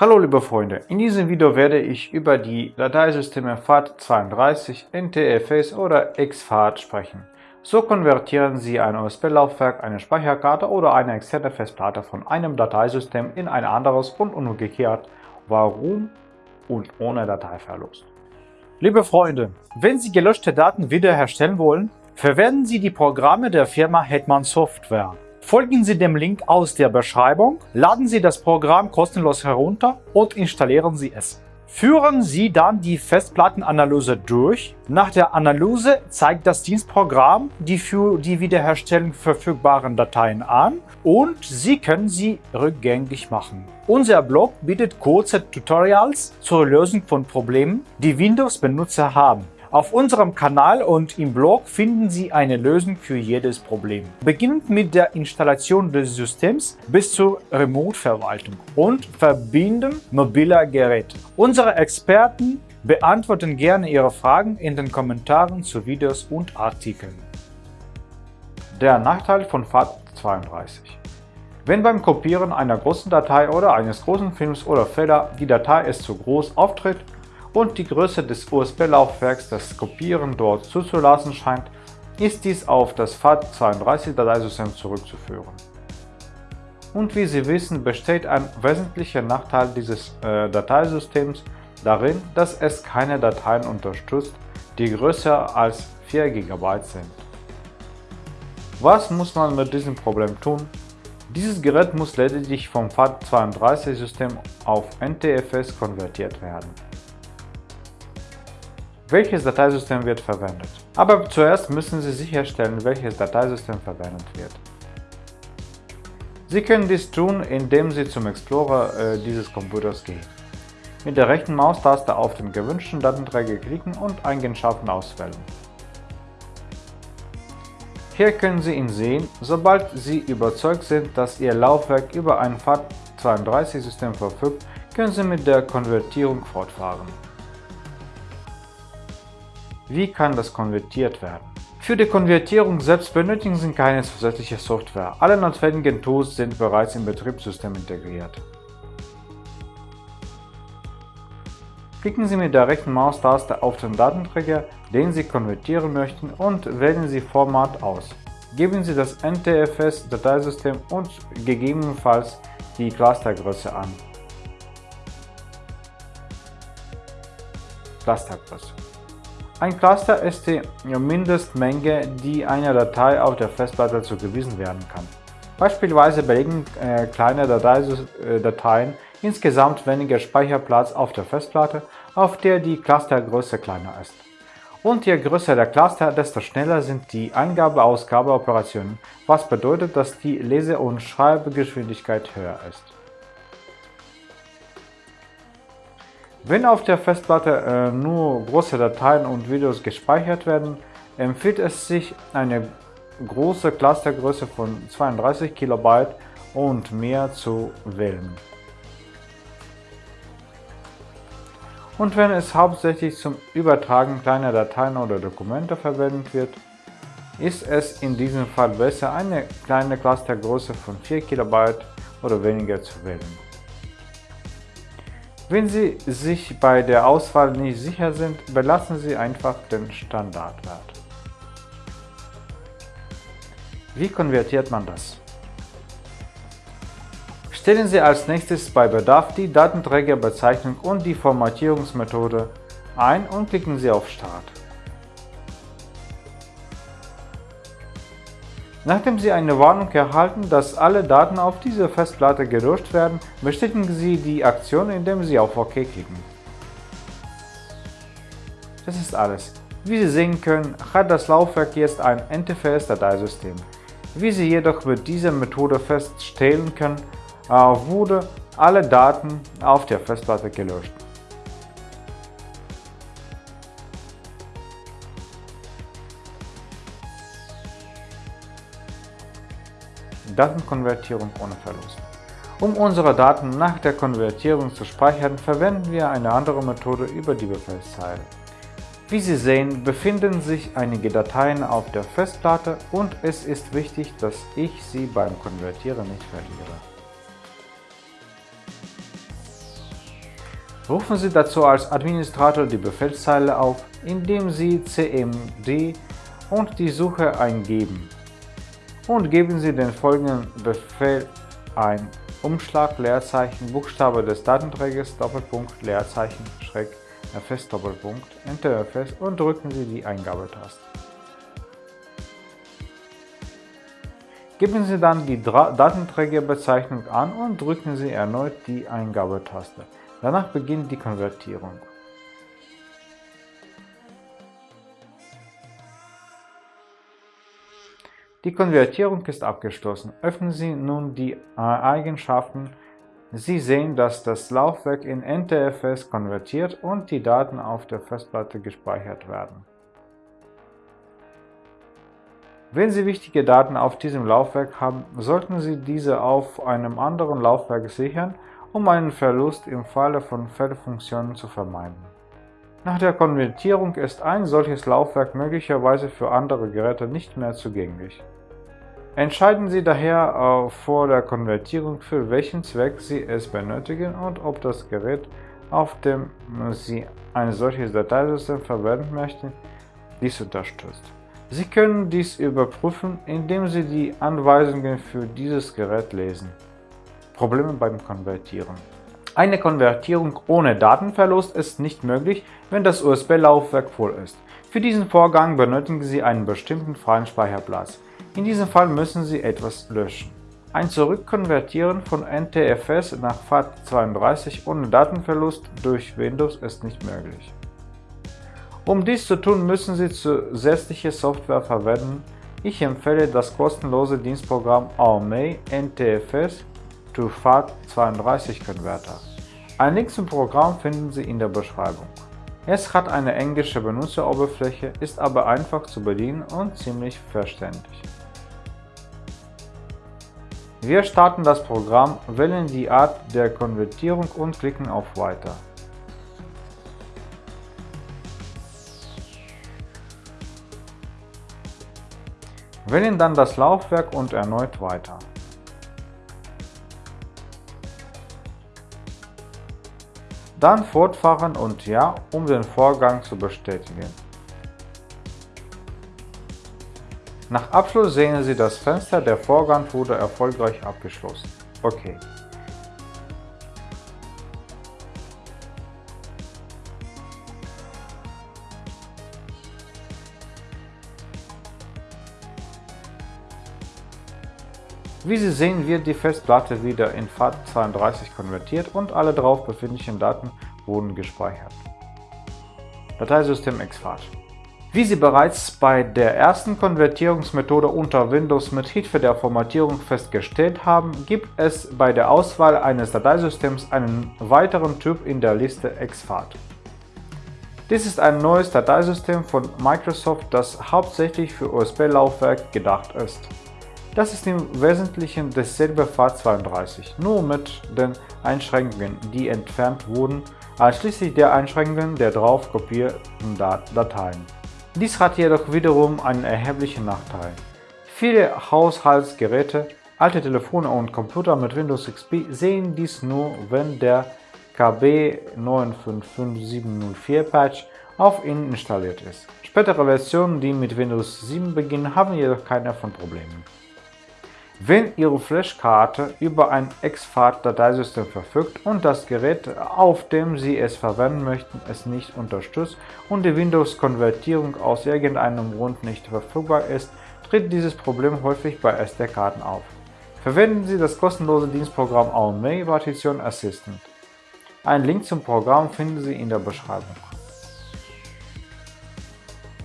Hallo liebe Freunde, in diesem Video werde ich über die Dateisysteme FAT32, NTFS oder XFAT sprechen. So konvertieren Sie ein USB-Laufwerk, eine Speicherkarte oder eine externe Festplatte von einem Dateisystem in ein anderes und umgekehrt. Warum und ohne Dateiverlust. Liebe Freunde, wenn Sie gelöschte Daten wiederherstellen wollen, verwenden Sie die Programme der Firma Hetman Software. Folgen Sie dem Link aus der Beschreibung, laden Sie das Programm kostenlos herunter und installieren Sie es. Führen Sie dann die Festplattenanalyse durch. Nach der Analyse zeigt das Dienstprogramm die für die Wiederherstellung verfügbaren Dateien an und Sie können sie rückgängig machen. Unser Blog bietet kurze Tutorials zur Lösung von Problemen, die Windows-Benutzer haben. Auf unserem Kanal und im Blog finden Sie eine Lösung für jedes Problem. Beginnend mit der Installation des Systems bis zur Remote-Verwaltung und Verbinden mobiler Geräte. Unsere Experten beantworten gerne Ihre Fragen in den Kommentaren zu Videos und Artikeln. Der Nachteil von FAT32 Wenn beim Kopieren einer großen Datei oder eines großen Films oder Fehler die Datei ist zu groß auftritt und die Größe des USB-Laufwerks das Kopieren dort zuzulassen scheint, ist dies auf das FAT32-Dateisystem zurückzuführen. Und wie Sie wissen, besteht ein wesentlicher Nachteil dieses äh, Dateisystems darin, dass es keine Dateien unterstützt, die größer als 4 GB sind. Was muss man mit diesem Problem tun? Dieses Gerät muss lediglich vom FAT32-System auf NTFS konvertiert werden. Welches Dateisystem wird verwendet? Aber zuerst müssen Sie sicherstellen, welches Dateisystem verwendet wird. Sie können dies tun, indem Sie zum Explorer äh, dieses Computers gehen. Mit der rechten Maustaste auf den gewünschten Datenträger klicken und Eigenschaften auswählen. Hier können Sie ihn sehen, sobald Sie überzeugt sind, dass Ihr Laufwerk über ein FAT32-System verfügt, können Sie mit der Konvertierung fortfahren. Wie kann das konvertiert werden? Für die Konvertierung selbst benötigen Sie keine zusätzliche Software. Alle notwendigen Tools sind bereits im Betriebssystem integriert. Klicken Sie mit der rechten Maustaste auf den Datenträger, den Sie konvertieren möchten und wählen Sie Format aus. Geben Sie das NTFS-Dateisystem und gegebenenfalls die Clustergröße an. Clustergröße ein Cluster ist die Mindestmenge, die einer Datei auf der Festplatte zugewiesen werden kann. Beispielsweise belegen äh, kleine äh, Dateien insgesamt weniger Speicherplatz auf der Festplatte, auf der die Clustergröße kleiner ist. Und je größer der Cluster, desto schneller sind die Eingabe-Ausgabe-Operationen, was bedeutet, dass die Lese- und Schreibgeschwindigkeit höher ist. Wenn auf der Festplatte äh, nur große Dateien und Videos gespeichert werden, empfiehlt es sich, eine große Clustergröße von 32 KB und mehr zu wählen. Und wenn es hauptsächlich zum Übertragen kleiner Dateien oder Dokumente verwendet wird, ist es in diesem Fall besser, eine kleine Clustergröße von 4 KB oder weniger zu wählen. Wenn Sie sich bei der Auswahl nicht sicher sind, belassen Sie einfach den Standardwert. Wie konvertiert man das? Stellen Sie als nächstes bei Bedarf die Datenträgerbezeichnung und die Formatierungsmethode ein und klicken Sie auf Start. Nachdem Sie eine Warnung erhalten, dass alle Daten auf dieser Festplatte gelöscht werden, bestätigen Sie die Aktion, indem Sie auf OK klicken. Das ist alles. Wie Sie sehen können, hat das Laufwerk jetzt ein NTFS-Dateisystem. Wie Sie jedoch mit dieser Methode feststellen können, äh, wurde alle Daten auf der Festplatte gelöscht. Datenkonvertierung ohne Verlust. Um unsere Daten nach der Konvertierung zu speichern, verwenden wir eine andere Methode über die Befehlszeile. Wie Sie sehen, befinden sich einige Dateien auf der Festplatte und es ist wichtig, dass ich sie beim Konvertieren nicht verliere. Rufen Sie dazu als Administrator die Befehlszeile auf, indem Sie cmd und die Suche eingeben. Und geben Sie den folgenden Befehl ein. Umschlag Leerzeichen Buchstabe des Datenträgers Doppelpunkt Leerzeichen Schräg fs Doppelpunkt Enter fs und drücken Sie die Eingabetaste. Geben Sie dann die Datenträgerbezeichnung an und drücken Sie erneut die Eingabetaste. Danach beginnt die Konvertierung. Die Konvertierung ist abgeschlossen. Öffnen Sie nun die Eigenschaften. Sie sehen, dass das Laufwerk in NTFS konvertiert und die Daten auf der Festplatte gespeichert werden. Wenn Sie wichtige Daten auf diesem Laufwerk haben, sollten Sie diese auf einem anderen Laufwerk sichern um einen Verlust im Falle von Fehlfunktionen zu vermeiden. Nach der Konvertierung ist ein solches Laufwerk möglicherweise für andere Geräte nicht mehr zugänglich. Entscheiden Sie daher äh, vor der Konvertierung, für welchen Zweck Sie es benötigen und ob das Gerät, auf dem Sie ein solches Dateisystem verwenden möchten, dies unterstützt. Sie können dies überprüfen, indem Sie die Anweisungen für dieses Gerät lesen. Probleme beim Konvertieren. Eine Konvertierung ohne Datenverlust ist nicht möglich, wenn das USB-Laufwerk voll ist. Für diesen Vorgang benötigen Sie einen bestimmten freien Speicherplatz. In diesem Fall müssen Sie etwas löschen. Ein Zurückkonvertieren von NTFS nach FAT32 ohne Datenverlust durch Windows ist nicht möglich. Um dies zu tun, müssen Sie zusätzliche Software verwenden. Ich empfehle das kostenlose Dienstprogramm AOMEI NTFS to FAT32-Konverter. Ein Link zum Programm finden Sie in der Beschreibung. Es hat eine englische Benutzeroberfläche, ist aber einfach zu bedienen und ziemlich verständlich. Wir starten das Programm, wählen die Art der Konvertierung und klicken auf Weiter. Wählen dann das Laufwerk und erneut Weiter. Dann fortfahren und Ja, um den Vorgang zu bestätigen. Nach Abschluss sehen Sie das Fenster, der Vorgang wurde erfolgreich abgeschlossen. Okay. Wie Sie sehen, wird die Festplatte wieder in FAT32 konvertiert und alle darauf befindlichen Daten wurden gespeichert. Dateisystem exFAT Wie Sie bereits bei der ersten Konvertierungsmethode unter Windows mit Hilfe der Formatierung festgestellt haben, gibt es bei der Auswahl eines Dateisystems einen weiteren Typ in der Liste exFAT. Dies ist ein neues Dateisystem von Microsoft, das hauptsächlich für USB-Laufwerk gedacht ist. Das ist im Wesentlichen dasselbe FAT32, nur mit den Einschränkungen, die entfernt wurden, einschließlich der Einschränkungen der drauf kopierten Dateien. Dies hat jedoch wiederum einen erheblichen Nachteil. Viele Haushaltsgeräte, alte Telefone und Computer mit Windows XP sehen dies nur, wenn der KB 955704 Patch auf ihnen installiert ist. Spätere Versionen, die mit Windows 7 beginnen, haben jedoch keine von Problemen. Wenn Ihre Flashkarte über ein exFAT-Dateisystem verfügt und das Gerät, auf dem Sie es verwenden möchten, es nicht unterstützt und die Windows-Konvertierung aus irgendeinem Grund nicht verfügbar ist, tritt dieses Problem häufig bei SD-Karten auf. Verwenden Sie das kostenlose Dienstprogramm AOMEI Partition Assistant. Ein Link zum Programm finden Sie in der Beschreibung.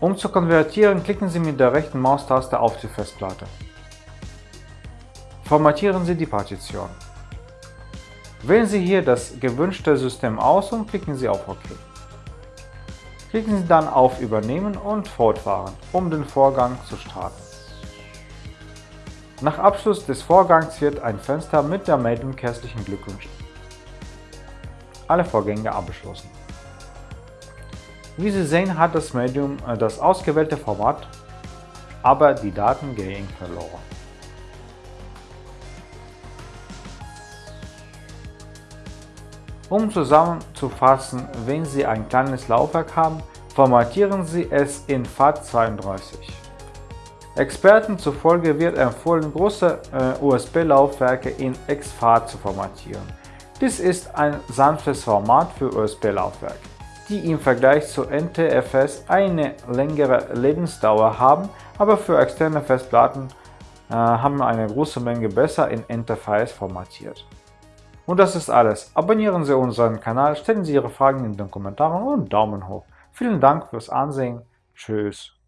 Um zu konvertieren, klicken Sie mit der rechten Maustaste auf die Festplatte. Formatieren Sie die Partition. Wählen Sie hier das gewünschte System aus und klicken Sie auf OK. Klicken Sie dann auf Übernehmen und Fortfahren, um den Vorgang zu starten. Nach Abschluss des Vorgangs wird ein Fenster mit der Meldung herzlichen Glückwunsch. Alle Vorgänge abgeschlossen. Wie Sie sehen, hat das Medium äh, das ausgewählte Format, aber die Daten gehen verloren. Um zusammenzufassen, wenn Sie ein kleines Laufwerk haben, formatieren Sie es in FAT32. Experten zufolge wird empfohlen, große äh, USB-Laufwerke in exFAT zu formatieren. Dies ist ein sanftes Format für USB-Laufwerke, die im Vergleich zu NTFS eine längere Lebensdauer haben, aber für externe Festplatten äh, haben eine große Menge besser in NTFS formatiert. Und das ist alles. Abonnieren Sie unseren Kanal, stellen Sie Ihre Fragen in den Kommentaren und Daumen hoch. Vielen Dank fürs Ansehen. Tschüss.